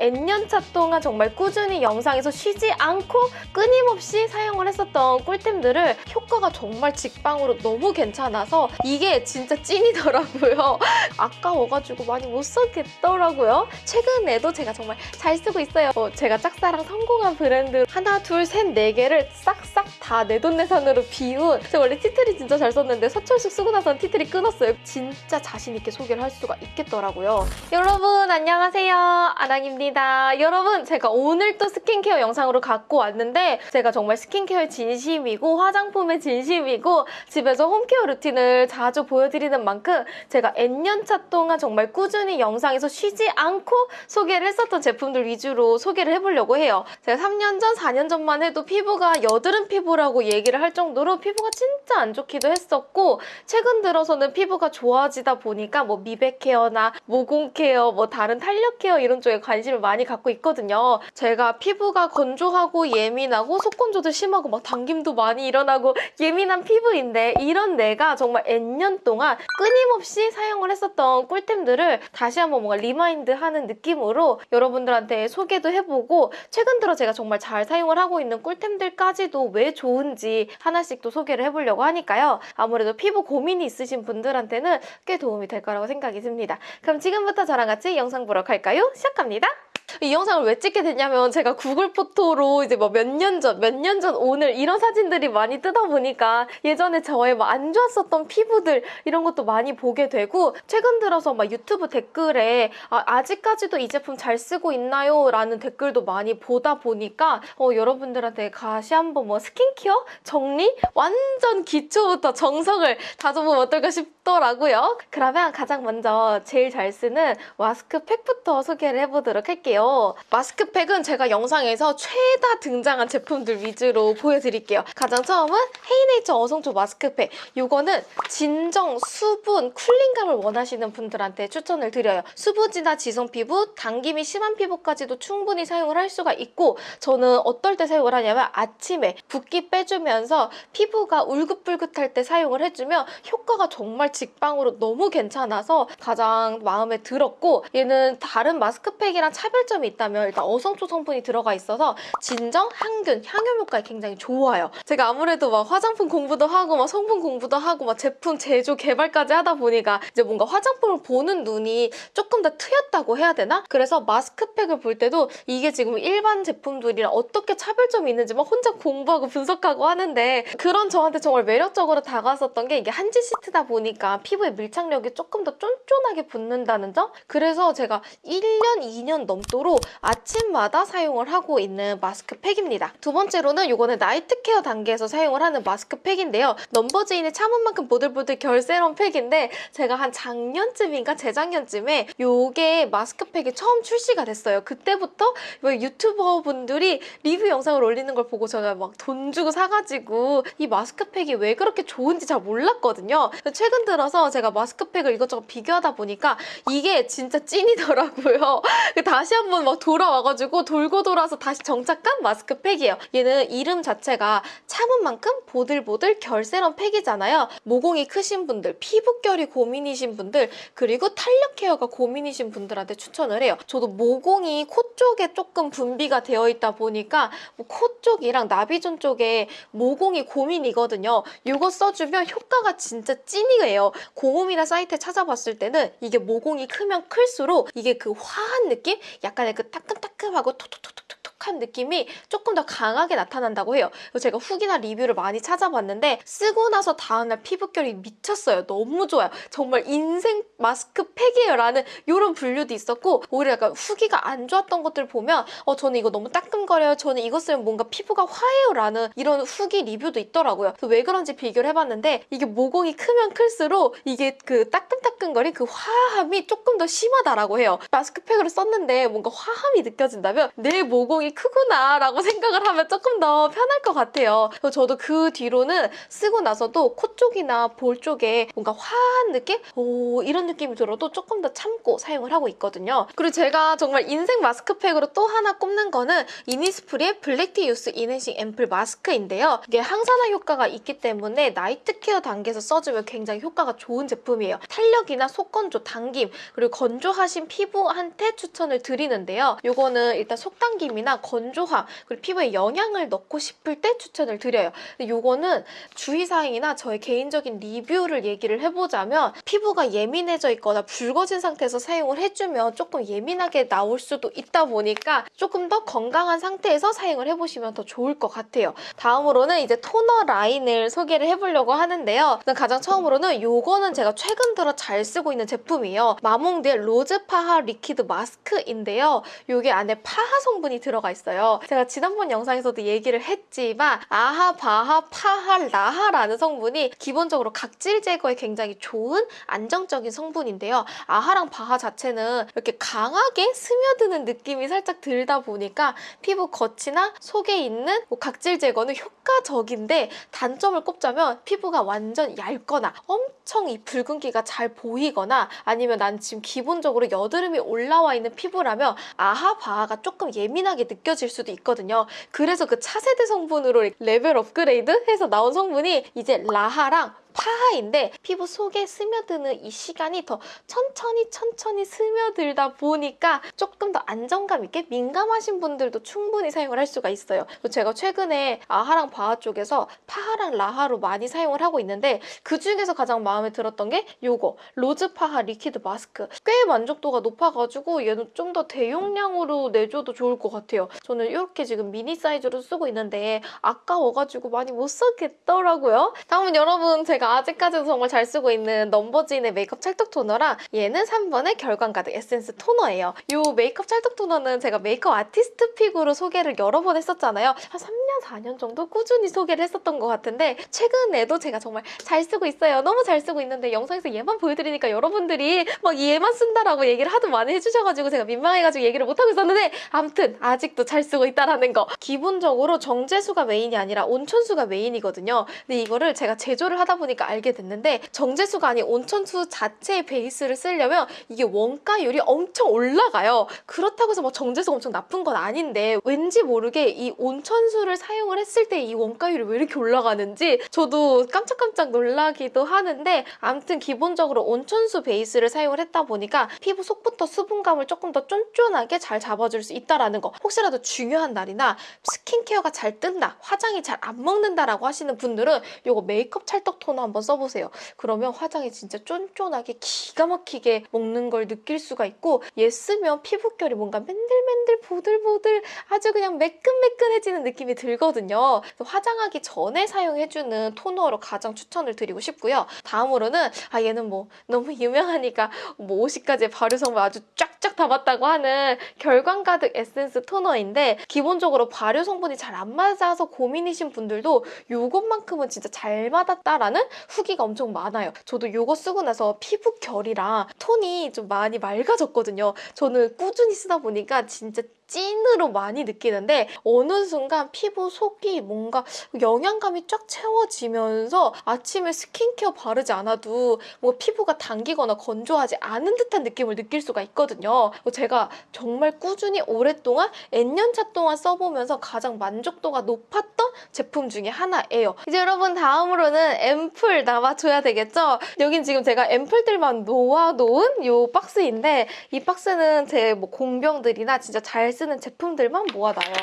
N년차 동안 정말 꾸준히 영상에서 쉬지 않고 끊임없이 사용을 했었던 꿀템들을 효과가 정말 직방으로 너무 괜찮아서 이게 진짜 찐이더라고요. 아까워가지고 많이 못 쓰겠더라고요. 최근에도 제가 정말 잘 쓰고 있어요. 어, 제가 짝사랑 성공한 브랜드 하나, 둘, 셋, 네 개를 싹싹 다 내 돈내산으로 비운 제가 원래 티트리 진짜 잘 썼는데 서철식 쓰고 나서는 티트리 끊었어요. 진짜 자신 있게 소개를 할 수가 있겠더라고요. 여러분 안녕하세요. 아랑입니다. 여러분 제가 오늘 또 스킨케어 영상으로 갖고 왔는데 제가 정말 스킨케어에 진심이고 화장품에 진심이고 집에서 홈케어 루틴을 자주 보여드리는 만큼 제가 N년차 동안 정말 꾸준히 영상에서 쉬지 않고 소개를 했었던 제품들 위주로 소개를 해보려고 해요. 제가 3년 전, 4년 전만 해도 피부가 여드름 피부라고 얘기를 할 정도로 피부가 진짜 안 좋기도 했었고 최근 들어서는 피부가 좋아지다 보니까 뭐 미백 케어나 모공 케어, 뭐 다른 탄력 케어 이런 쪽에 관심을 많이 갖고 있거든요. 제가 피부가 건조하고 예민하고 속건조도 심하고 막 당김도 많이 일어나고 예민한 피부인데 이런 내가 정말 N년 동안 끊임없이 사용을 했었던 꿀템들을 다시 한번 뭔가 remind 하는 느낌으로 여러분들한테 소개도 해보고 최근 들어 제가 정말 잘 사용을 하고 있는 꿀템들까지도 왜 좋은지 하나씩 또 소개를 해보려고 하니까요. 아무래도 피부 고민이 있으신 분들한테는 꽤 도움이 될 거라고 생각이 듭니다. 그럼 지금부터 저랑 같이 영상 보러 갈까요? 시작합니다. 이 영상을 왜 찍게 됐냐면 제가 구글 포토로 이제 뭐 몇 년 전, 몇 년 전 오늘 이런 사진들이 많이 뜨다 보니까 예전에 저의 뭐 안 좋았었던 피부들 이런 것도 많이 보게 되고 최근 들어서 막 유튜브 댓글에 아직까지도 이 제품 잘 쓰고 있나요? 라는 댓글도 많이 보다 보니까 어, 여러분들한테 다시 한번 뭐 스킨케어 정리 완전 기초부터 정석을 다져보면 어떨까 싶더라고요. 그러면 가장 먼저 제일 잘 쓰는 마스크팩부터 소개를 해보도록 할게요. 마스크팩은 제가 영상에서 최다 등장한 제품들 위주로 보여드릴게요. 가장 처음은 헤이네이처 어성초 마스크팩. 이거는 진정, 수분, 쿨링감을 원하시는 분들한테 추천을 드려요. 수부지나 지성 피부, 당김이 심한 피부까지도 충분히 사용을 할 수가 있고 저는 어떨 때 사용을 하냐면 아침에 붓기 빼주면서 피부가 울긋불긋할 때 사용을 해주면 효과가 정말 직방으로 너무 괜찮아서 가장 마음에 들었고 얘는 다른 마스크팩이랑 차별점 이 있다면 일단 어성초 성분이 들어가 있어서 진정, 항균, 향유 효과에 굉장히 좋아요. 제가 아무래도 막 화장품 공부도 하고 막 성분 공부도 하고 막 제품 제조 개발까지 하다 보니까 이제 뭔가 화장품을 보는 눈이 조금 더 트였다고 해야 되나? 그래서 마스크팩을 볼 때도 이게 지금 일반 제품들이랑 어떻게 차별점이 있는지 막 혼자 공부하고 분석하고 하는데 그런 저한테 정말 매력적으로 다가왔었던 게 이게 한지 시트다 보니까 피부에 밀착력이 조금 더 쫀쫀하게 붙는다는 점? 그래서 제가 1년, 2년 넘도록 아침마다 사용을 하고 있는 마스크팩입니다. 두 번째로는 이거는 나이트 케어 단계에서 사용을 하는 마스크팩인데요. 넘버즈인의 참은 만큼 보들보들 결 세럼 팩인데 제가 한 작년쯤인가 재작년쯤에 요게 마스크팩이 처음 출시가 됐어요. 그때부터 뭐 유튜버 분들이 리뷰 영상을 올리는 걸 보고 제가 막 돈 주고 사가지고 이 마스크팩이 왜 그렇게 좋은지 잘 몰랐거든요. 최근 들어서 제가 마스크팩을 이것저것 비교하다 보니까 이게 진짜 찐이더라고요. 다시 한번 막 돌아와가지고 돌고 돌아서 다시 정착한 마스크팩이에요. 얘는 이름 자체가 참은 만큼 보들보들 결세럼 팩이잖아요. 모공이 크신 분들, 피부결이 고민이신 분들, 그리고 탄력 케어가 고민이신 분들한테 추천을 해요. 저도 모공이 코 쪽에 조금 분비가 되어 있다 보니까 뭐 코 쪽이랑 나비존 쪽에 모공이 고민이거든요. 이거 써주면 효과가 진짜 찐이에요. 공홈이나 사이트에 찾아봤을 때는 이게 모공이 크면 클수록 이게 그 화한 느낌? 약간 의 그 따끔따끔하고 톡톡톡톡 톡한 느낌이 조금 더 강하게 나타난다고 해요. 제가 후기나 리뷰를 많이 찾아봤는데 쓰고 나서 다음날 피부결이 미쳤어요. 너무 좋아요. 정말 인생 마스크팩이에요 라는 이런 분류도 있었고 오히려 약간 후기가 안 좋았던 것들 보면 어 저는 이거 너무 따끔거려요. 저는 이거 쓰면 뭔가 피부가 화해요 라는 이런 후기 리뷰도 있더라고요. 왜 그런지 비교를 해봤는데 이게 모공이 크면 클수록 이게 그 따끔따끔거린 그 화함이 조금 더 심하다라고 해요. 마스크팩으로 썼는데 뭔가 화함이 느껴진다면 내 모공이 콧구멍이 크구나 라고 생각을 하면 조금 더 편할 것 같아요. 저도 그 뒤로는 쓰고 나서도 코 쪽이나 볼 쪽에 뭔가 화한 느낌? 오, 이런 느낌이 들어도 조금 더 참고 사용을 하고 있거든요. 그리고 제가 정말 인생 마스크팩으로 또 하나 꼽는 거는 이니스프리의 black tea youth enhancing 앰플 마스크인데요. 이게 항산화 효과가 있기 때문에 night care 단계에서 써주면 굉장히 효과가 좋은 제품이에요. 탄력이나 속건조, 당김, 그리고 건조하신 피부한테 추천을 드리는데요. 이거는 일단 속당김이나 건조함, 그리고 피부에 영양을 넣고 싶을 때 추천을 드려요. 근데 이거는 주의사항이나 저의 개인적인 리뷰를 얘기를 해보자면 피부가 예민해져 있거나 붉어진 상태에서 사용을 해주면 조금 예민하게 나올 수도 있다 보니까 조금 더 건강한 상태에서 사용을 해보시면 더 좋을 것 같아요. 다음으로는 이제 토너 라인을 소개를 해보려고 하는데요. 가장 처음으로는 이거는 제가 최근 들어 잘 쓰고 있는 제품이에요. 마몽드의 로즈 파하 liquid 마스크인데요. 이게 안에 파하 성분이 들어가 있어요. 제가 지난번 영상에서도 얘기를 했지만 아하, 바하, 파하, 라하라는 성분이 기본적으로 각질 제거에 굉장히 좋은 안정적인 성분인데요. 아하랑 바하 자체는 이렇게 강하게 스며드는 느낌이 살짝 들다 보니까 피부 겉이나 속에 있는 뭐 각질 제거는 효과적인데 단점을 꼽자면 피부가 완전 얇거나 엄청 이 붉은기가 잘 보이거나 아니면 난 지금 기본적으로 여드름이 올라와 있는 피부라면 아하 바하가 조금 예민하게 느껴 질 수도 있거든요. 그래서 그 차세대 성분으로 레벨 업그레이드 해서 나온 성분이 이제 라하랑 파하인데 피부 속에 스며드는 이 시간이 더 천천히 천천히 스며들다 보니까 조금 더 안정감 있게 민감하신 분들도 충분히 사용을 할 수가 있어요. 제가 최근에 아하랑 바하 쪽에서 파하랑 라하로 많이 사용을 하고 있는데 그 중에서 가장 마음에 들었던 게 요거 로즈 파하 liquid 마스크 꽤 만족도가 높아가지고 얘는 좀 더 대용량으로 내줘도 좋을 것 같아요. 저는 이렇게 지금 미니 사이즈로 쓰고 있는데 아까워가지고 많이 못 쓰겠더라고요. 다음은 여러분 제가 아직까지도 정말 잘 쓰고 있는 넘버진의 메이크업 찰떡 토너랑 얘는 3번의 결광 가득 에센스 토너예요. 이 메이크업 찰떡 토너는 제가 메이크업 아티스트 pick으로 소개를 여러 번 했었잖아요. 한 3년, 4년 정도 꾸준히 소개를 했었던 것 같은데 최근에도 제가 정말 잘 쓰고 있어요. 너무 잘 쓰고 있는데 영상에서 얘만 보여드리니까 여러분들이 막 얘만 쓴다라고 얘기를 하도 많이 해주셔가지고 제가 민망해가지고 얘기를 못하고 있었는데 아무튼 아직도 잘 쓰고 있다라는 거. 기본적으로 정제수가 메인이 아니라 온천수가 메인이거든요. 근데 이거를 제가 제조를 하다 보니 까 알게 됐는데 정제수가 아닌 온천수 자체의 베이스를 쓰려면 이게 원가율이 엄청 올라가요. 그렇다고 해서 뭐 정제수가 엄청 나쁜 건 아닌데 왠지 모르게 이 온천수를 사용을 했을 때 이 원가율이 왜 이렇게 올라가는지 저도 깜짝깜짝 놀라기도 하는데 아무튼 기본적으로 온천수 베이스를 사용을 했다 보니까 피부 속부터 수분감을 조금 더 쫀쫀하게 잘 잡아줄 수 있다라는 거 혹시라도 중요한 날이나 스킨케어가 잘 뜬다 화장이 잘 안 먹는다라고 하시는 분들은 이거 메이크업 찰떡 토너 한번 써보세요. 그러면 화장이 진짜 쫀쫀하게 기가 막히게 먹는 걸 느낄 수가 있고 얘 쓰면 피부결이 뭔가 맨들맨들 보들보들 아주 그냥 매끈매끈해지는 느낌이 들거든요. 화장하기 전에 사용해주는 토너로 가장 추천을 드리고 싶고요. 다음으로는 아 얘는 뭐 너무 유명하니까 뭐 50가지의 발효 성분 아주 쫙 쫙 담았다고 하는 결광 가득 에센스 토너인데 기본적으로 발효 성분이 잘 안 맞아서 고민이신 분들도 이것만큼은 진짜 잘 맞았다라는 후기가 엄청 많아요. 저도 이거 쓰고 나서 피부 결이랑 톤이 좀 많이 맑아졌거든요. 저는 꾸준히 쓰다 보니까 진짜 찐으로 많이 느끼는데 어느 순간 피부 속이 뭔가 영양감이 쫙 채워지면서 아침에 스킨케어 바르지 않아도 뭔가 피부가 당기거나 건조하지 않은 듯한 느낌을 느낄 수가 있거든요. 제가 정말 꾸준히 오랫동안 N년차 동안 써보면서 가장 만족도가 높았던 제품 중에 하나예요. 이제 여러분 다음으로는 앰플 남아줘야 되겠죠? 여긴 지금 제가 앰플들만 놓아놓은 이 박스인데 이 박스는 제 뭐 공병들이나 진짜 잘 쓰는 제품들만 모아놔요.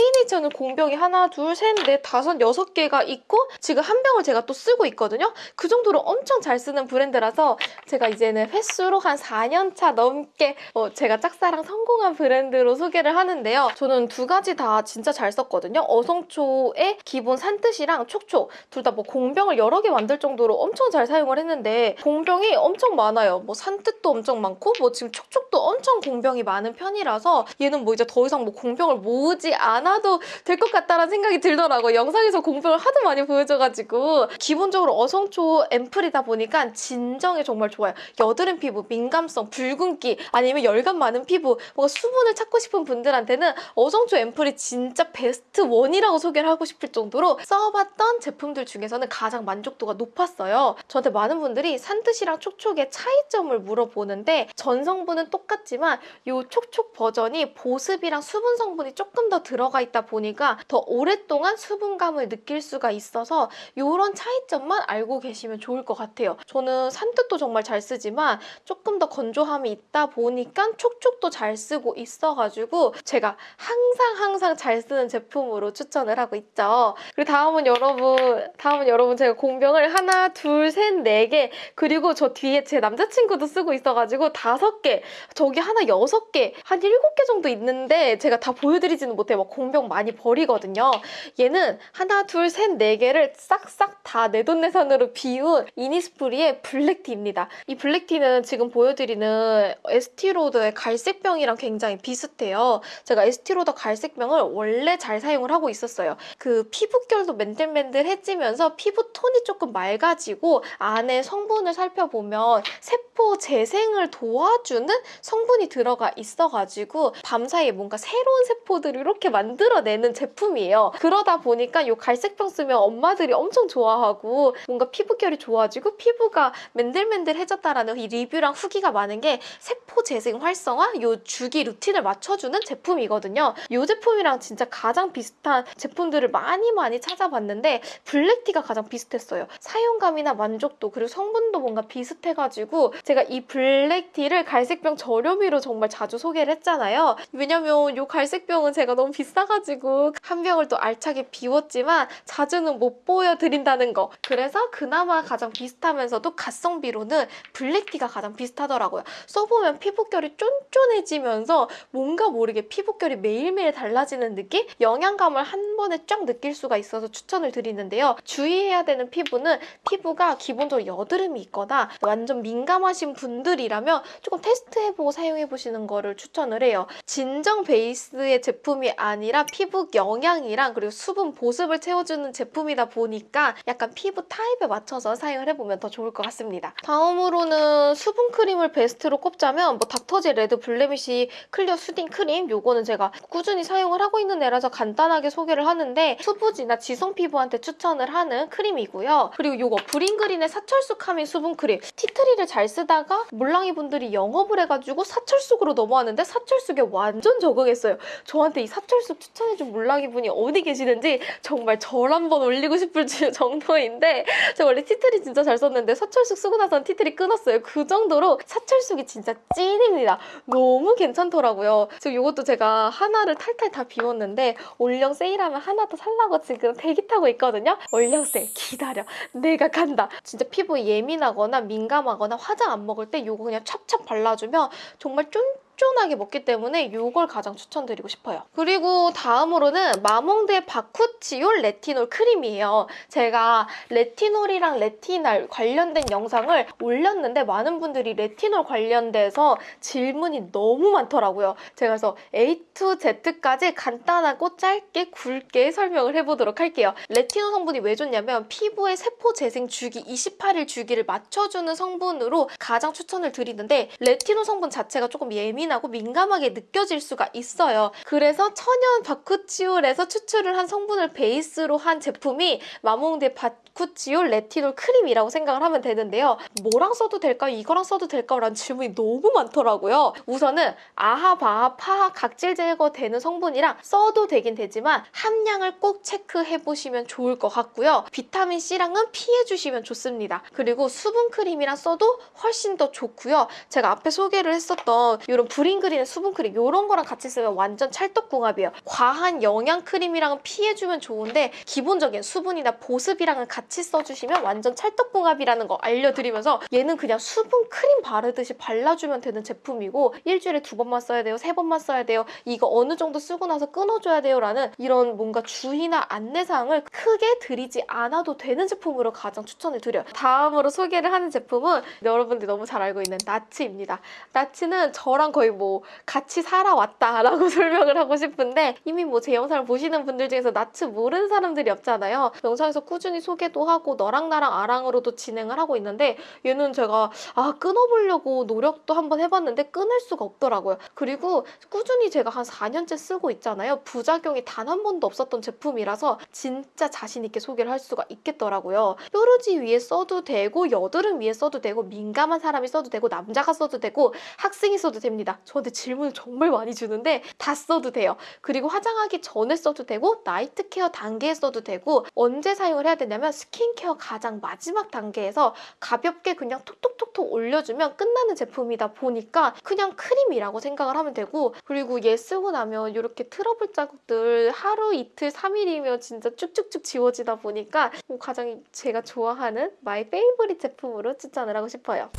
헤이네이처는 공병이 하나, 둘, 셋, 넷, 다섯, 여섯 개가 있고 지금 한 병을 제가 또 쓰고 있거든요. 그 정도로 엄청 잘 쓰는 브랜드라서 제가 이제는 횟수로 한 4년 차 넘게 어, 제가 짝사랑 성공한 브랜드로 소개를 하는데요. 저는 두 가지 다 진짜 잘 썼거든요. 어성초의 기본 산뜻이랑 촉촉 둘 다 뭐 공병을 여러 개 만들 정도로 엄청 잘 사용을 했는데 공병이 엄청 많아요. 뭐 산뜻도 엄청 많고 뭐 지금 촉촉도 엄청 공병이 많은 편이라서 얘는 뭐 이제 이제 더 이상 뭐 공병을 모으지 않아도 될 것 같다라는 생각이 들더라고요. 영상에서 공병을 하도 많이 보여줘가지고 기본적으로 어성초 앰플이다 보니까 진정에 정말 좋아요. 여드름 피부, 민감성, 붉은기 아니면 열감 많은 피부 뭔가 수분을 찾고 싶은 분들한테는 어성초 앰플이 진짜 베스트 원이라고 소개를 하고 싶을 정도로 써봤던 제품들 중에서는 가장 만족도가 높았어요. 저한테 많은 분들이 산뜻이랑 촉촉의 차이점을 물어보는데 전 성분은 똑같지만 이 촉촉 버전이 보습 이랑 수분 성분이 조금 더 들어가 있다 보니까 더 오랫동안 수분감을 느낄 수가 있어서 이런 차이점만 알고 계시면 좋을 것 같아요. 저는 산뜻도 정말 잘 쓰지만 조금 더 건조함이 있다 보니까 촉촉도 잘 쓰고 있어가지고 제가 항상 항상 잘 쓰는 제품으로 추천을 하고 있죠. 그리고 다음은 여러분, 다음은 여러분 제가 공병을 하나, 둘, 셋, 네 개, 그리고 저 뒤에 제 남자친구도 쓰고 있어가지고 다섯 개, 저기 하나 여섯 개, 한 일곱 개 정도 있는 데 제가 다 보여드리지는 못해요. 막 공병 많이 버리거든요. 얘는 하나, 둘, 셋, 네 개를 싹싹 다 내돈내산으로 비운 이니스프리의 블랙티입니다. 이 블랙티는 지금 보여드리는 에스티로더의 갈색병이랑 굉장히 비슷해요. 제가 에스티로더 갈색병을 원래 잘 사용을 하고 있었어요. 그 피부결도 맨들맨들해지면서 피부 톤이 조금 맑아지고 안에 성분을 살펴보면 세포 재생을 도와주는 성분이 들어가 있어가지고 밤사이 에 뭔가 새로운 세포들을 이렇게 만들어내는 제품이에요. 그러다 보니까 이 갈색병 쓰면 엄마들이 엄청 좋아하고 뭔가 피부결이 좋아지고 피부가 맨들맨들해졌다라는 이 리뷰랑 후기가 많은 게 세포 재생 활성화 이 주기 루틴을 맞춰주는 제품이거든요. 이 제품이랑 진짜 가장 비슷한 제품들을 많이 많이 찾아봤는데 블랙티가 가장 비슷했어요. 사용감이나 만족도 그리고 성분도 뭔가 비슷해가지고 제가 이 블랙티를 갈색병 저렴이로 정말 자주 소개를 했잖아요. 왜냐면 이 갈색병은 제가 너무 비싸가지고 한 병을 또 알차게 비웠지만 자주는 못 보여드린다는 거. 그래서 그나마 가장 비슷하면서도 가성비로는 black tea가 가장 비슷하더라고요. 써보면 피부결이 쫀쫀해지면서 뭔가 모르게 피부결이 매일매일 달라지는 느낌? 영양감을 한 번에 쫙 느낄 수가 있어서 추천을 드리는데요. 주의해야 되는 피부는 피부가 기본적으로 여드름이 있거나 완전 민감하신 분들이라면 조금 테스트해보고 사용해보시는 거를 추천을 해요. 진정 베이스의 제품이 아니라 피부 영양이랑 그리고 수분 보습을 채워주는 제품이다 보니까 약간 피부 타입에 맞춰서 사용을 해보면 더 좋을 것 같습니다. 다음으로는 수분 크림을 베스트로 꼽자면 뭐 닥터지 red blemish clear soothing 크림 요거는 제가 꾸준히 사용을 하고 있는 애라서 간단하게 소개를 하는데 수부지나 지성 피부한테 추천을 하는 크림이고요. 그리고 요거 브링그린의 사철쑥 calming 수분 크림 티트리를 잘 쓰다가 몰랑이 분들이 영업을 해가지고 사철쑥으로 넘어왔는데 사철쑥에 완전 적응했어요. 저한테 이 사철쑥 추천해준 몰랑이 분이 어디 계시는지 정말 절 한번 올리고 싶을 정도인데 제가 원래 티트리 진짜 잘 썼는데 사철쑥 쓰고 나서는 티트리 끊었어요. 그 정도로 사철쑥이 진짜 찐입니다. 너무 괜찮더라고요. 지금 이것도 제가 하나를 탈탈 다 비웠는데 올영 세일하면 하나 더 살라고 지금 대기 타고 있거든요. 올영 세일 기다려. 내가 간다. 진짜 피부 예민하거나 민감하거나 화장 안 먹을 때 이거 그냥 찹찹 발라주면 정말 쫀쫀 하게 먹기 때문에 이걸 가장 추천드리고 싶어요. 그리고 다음으로는 마몽드의 바쿠치올 레티놀 크림이에요. 제가 레티놀이랑 레티날 관련된 영상을 올렸는데 많은 분들이 레티놀 관련돼서 질문이 너무 많더라고요. 제가 그래서 A to Z까지 간단하고 짧게 굵게 설명을 해보도록 할게요. 레티놀 성분이 왜 좋냐면 피부의 세포 재생 주기 28일 주기를 맞춰주는 성분으로 가장 추천을 드리는데 레티놀 성분 자체가 조금 예민 하고 민감하게 느껴질 수가 있어요. 그래서 천연 bakuchiol에서 추출을 한 성분을 베이스로 한 제품이 마몽드 바쿠치올 레티놀 크림이라고 생각을 하면 되는데요. 뭐랑 써도 될까요? 이거랑 써도 될까요? 라는 질문이 너무 많더라고요. 우선은 AHA, BHA, PHA, 각질 제거되는 성분이랑 써도 되긴 되지만 함량을 꼭 체크해보시면 좋을 것 같고요. 비타민C랑은 피해주시면 좋습니다. 그리고 수분 크림이랑 써도 훨씬 더 좋고요. 제가 앞에 소개를 했었던 이런 브링그린의 수분 크림 이런 거랑 같이 쓰면 완전 찰떡궁합이에요. 과한 영양 크림이랑은 피해주면 좋은데 기본적인 수분이나 보습이랑은 같이 써주시면 완전 찰떡궁합이라는 거 알려드리면서 얘는 그냥 수분 크림 바르듯이 발라주면 되는 제품이고 일주일에 두 번만 써야 돼요. 세 번만 써야 돼요. 이거 어느 정도 쓰고 나서 끊어줘야 돼요. 라는 이런 뭔가 주의나 안내사항을 크게 드리지 않아도 되는 제품으로 가장 추천을 드려요. 다음으로 소개를 하는 제품은 여러분들이 너무 잘 알고 있는 나츠입니다. 나츠는 저랑 거의 거의 뭐 같이 살아왔다라고 설명을 하고 싶은데 이미 뭐 제 영상을 보시는 분들 중에서 나츠 모르는 사람들이 없잖아요. 영상에서 꾸준히 소개도 하고 너랑 나랑 아랑으로도 진행을 하고 있는데 얘는 제가 아 끊어보려고 노력도 한번 해봤는데 끊을 수가 없더라고요. 그리고 꾸준히 제가 한 4년째 쓰고 있잖아요. 부작용이 단 한 번도 없었던 제품이라서 진짜 자신 있게 소개를 할 수가 있겠더라고요. 뾰루지 위에 써도 되고 여드름 위에 써도 되고 민감한 사람이 써도 되고 남자가 써도 되고 학생이 써도 됩니다. 저한테 질문을 정말 많이 주는데 다 써도 돼요. 그리고 화장하기 전에 써도 되고 나이트 케어 단계에 써도 되고 언제 사용을 해야 되냐면 스킨케어 가장 마지막 단계에서 가볍게 그냥 톡톡톡톡 올려주면 끝나는 제품이다 보니까 그냥 크림이라고 생각을 하면 되고 그리고 얘 쓰고 나면 이렇게 트러블 자국들 하루 이틀 3일이면 진짜 쭉쭉쭉 지워지다 보니까 가장 제가 좋아하는 my favorite 제품으로 추천을 하고 싶어요.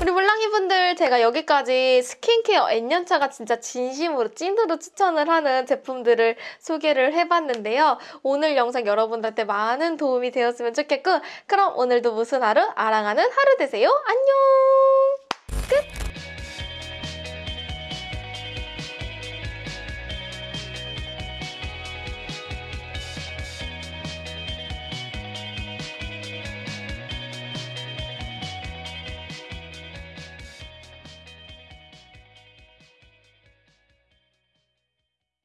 우리 물랑이 분들 제가 여기까지 스킨케어 N년차가 진짜 진심으로 찐으로 추천을 하는 제품들을 소개를 해봤는데요. 오늘 영상 여러분들한테 많은 도움이 되었으면 좋겠고 그럼 오늘도 무슨 하루? 아랑하는 하루 되세요. 안녕!